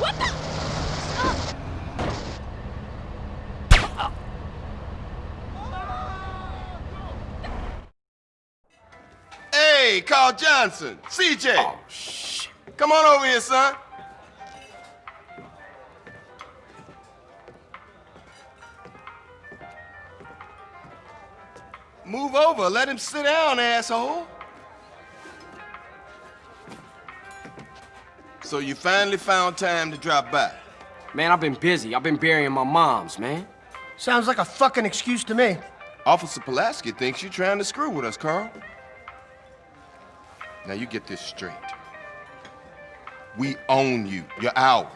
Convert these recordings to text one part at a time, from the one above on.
What the? Hey, Carl Johnson, CJ. Oh, shit. Come on over here, son. Move over. Let him sit down, asshole. So you finally found time to drop by. Man, I've been busy. I've been burying my moms, man. Sounds like a fucking excuse to me. Officer Pulaski thinks you're trying to screw with us, Carl. Now you get this straight. We own you. You're ours.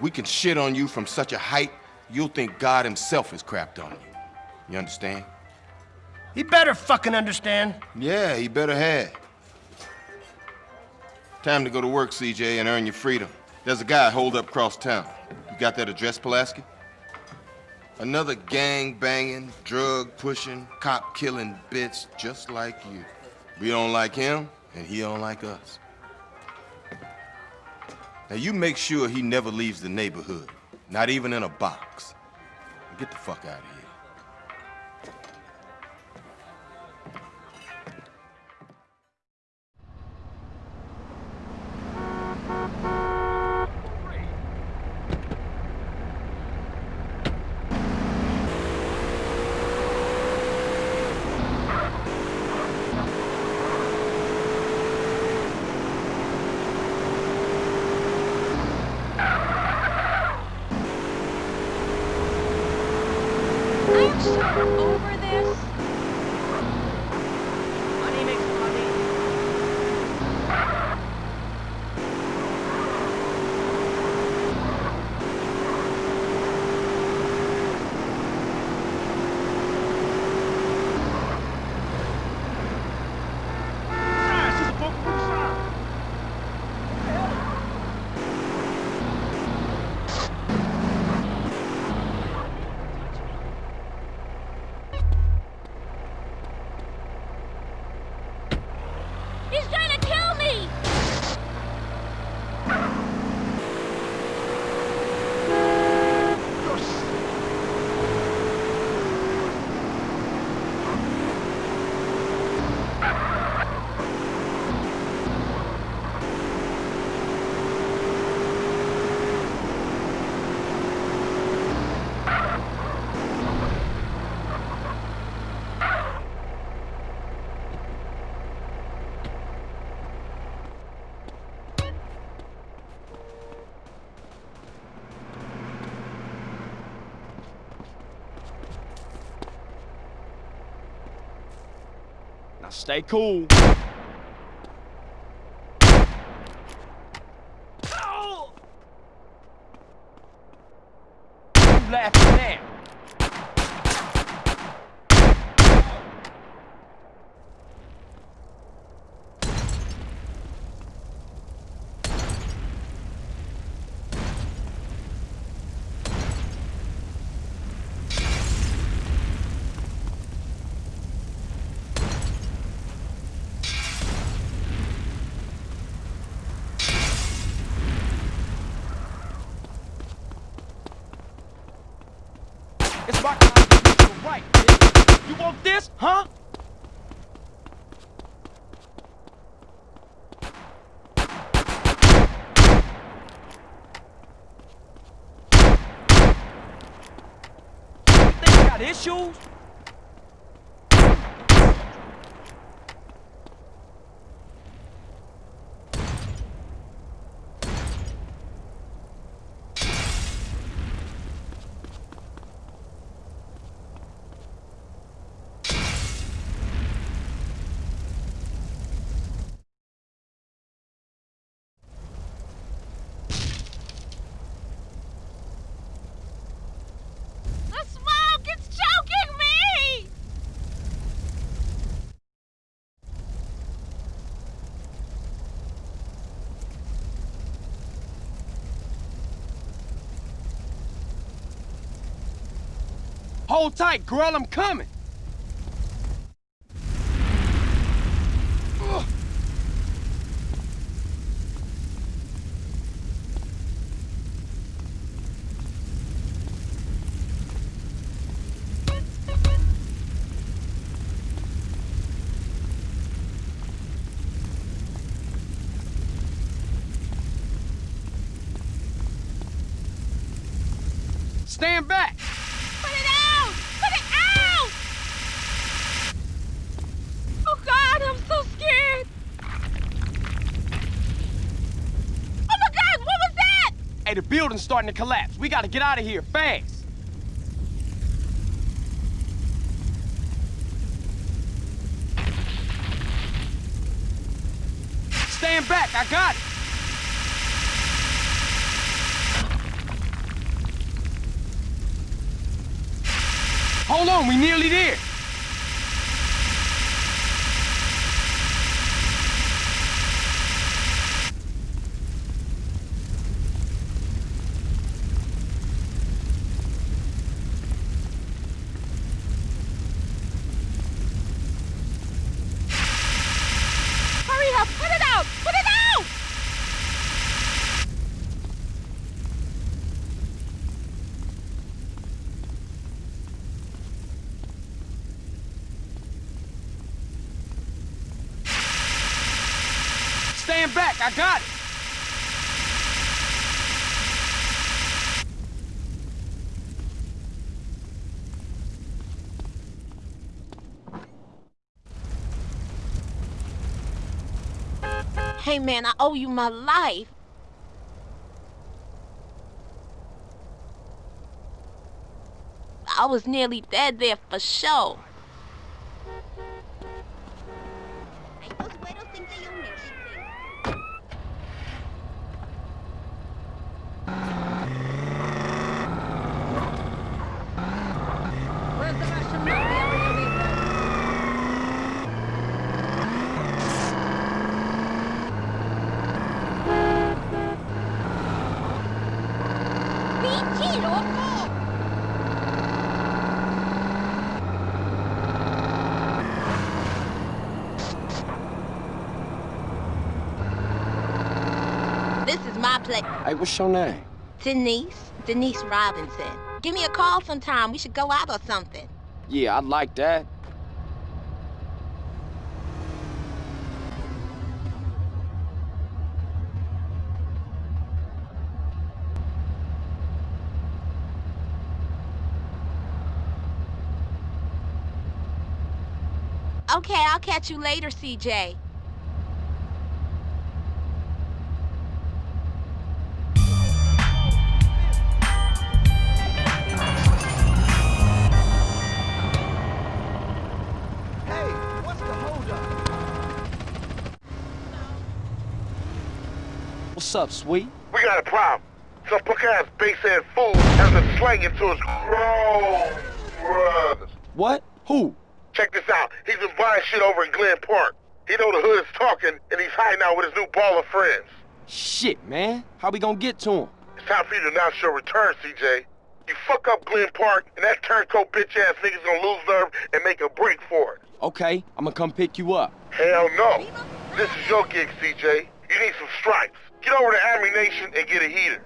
We can shit on you from such a height, you'll think God himself has crapped on you. You understand? He better fucking understand. Yeah, he better have. Time to go to work, CJ, and earn your freedom. There's a guy holed up across town. You got that address, Pulaski? Another gang-banging, drug-pushing, cop-killing bitch just like you. We don't like him, and he don't like us. Now you make sure he never leaves the neighborhood, not even in a box. Get the fuck out of here. Stay cool. You laughing now? It's my constitutional right, bitch. You want this, huh? You think Hold tight, girl, I'm coming. Stand back! Hey, the building's starting to collapse. We gotta get out of here fast. Stand back, I got it. Hold on, we nearly there. Hurry up! Put it out! Put it out! Stand back, I got it. Hey man, I owe you my life. I was nearly dead there for sure. This is my place. Hey, what's your name? Denise, Denise Robinson. Give me a call sometime. We should go out or something. Yeah, I'd like that. Okay, I'll catch you later, CJ. Hey, what's the holdup? What's up, sweet? We got a problem. Some punk-ass bass-head fool has been slanging to his grown brothers. What? Who? Check this out. He's been buying shit over in Glen Park. He know the hood is talking, and he's hiding out with his new Ballas friends. Shit, man. How we gonna get to him? It's time for you to announce your return, CJ. You fuck up Glen Park, and that turncoat bitch-ass nigga's gonna lose nerve and make a break for it. Okay, I'm gonna come pick you up. Hell no. This is your gig, CJ. You need some stripes. Get over to Ammu-Nation and get a heater.